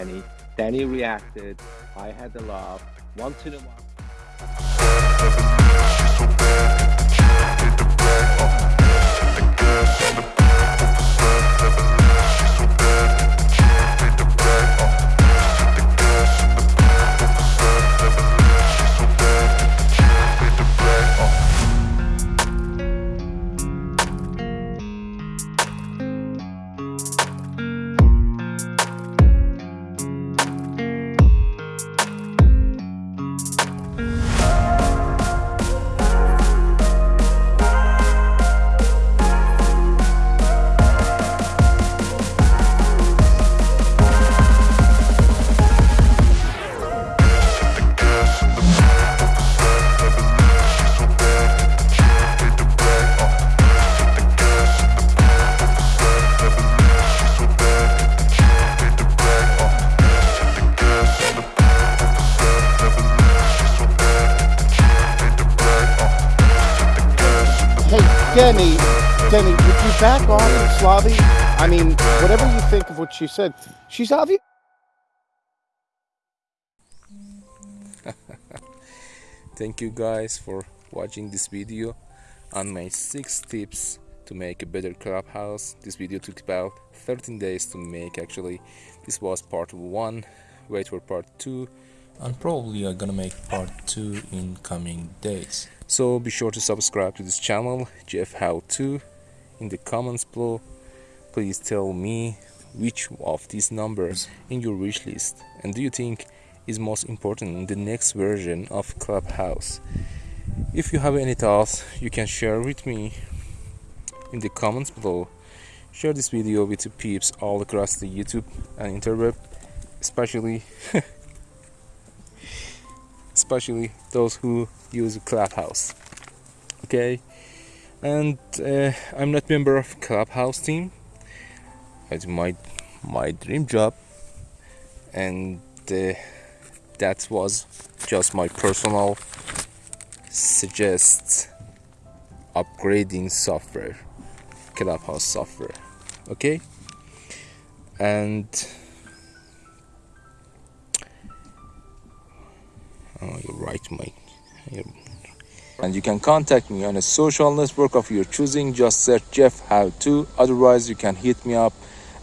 Danny. Danny reacted. I had the laugh. Once in a while. Denny, Denny, would you back off Slavi? I mean, whatever you think of what she said, she's obvious. Thank you guys for watching this video on my 6 tips to make a better clubhouse. This video took about 13 days to make actually. This was part 1. Wait for part 2 and probably I'm gonna make part 2 in coming days. So be sure to subscribe to this channel, Jeff How To. In the comments below, please tell me which of these numbers in your wish list and do you think is most important in the next version of Clubhouse. If you have any thoughts, you can share with me in the comments below. Share this video with your peeps all across the YouTube and interweb, especially especially those who use Clubhouse. Okay, and uh, I'm not member of Clubhouse team. It's my my dream job, and uh, that was just my personal suggest upgrading software, Clubhouse software. Okay, and right. And you can contact me on a social network of your choosing. Just search Jeff How To. Otherwise, you can hit me up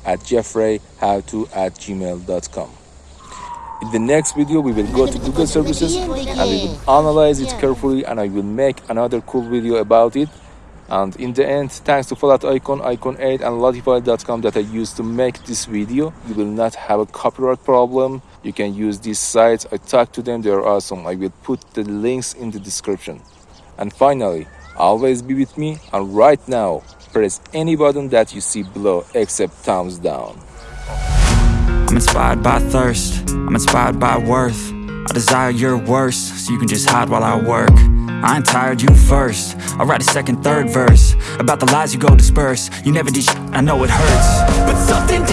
at jeffreyhowto at gmail.com. In the next video, we will go to Google services and we will analyze it carefully and I will make another cool video about it. And in the end, thanks to Fallout Icon, Icon 8 and Lottify.com that I used to make this video, you will not have a copyright problem. You can use these sites. I talked to them, they are awesome. I will put the links in the description. And finally, always be with me and right now, press any button that you see below except thumbs down. I'm inspired by thirst, I'm inspired by worth I desire your worst, so you can just hide while I work I ain't tired, you first. I'll write a second, third verse. About the lies you go disperse. You never did I know it hurts. But something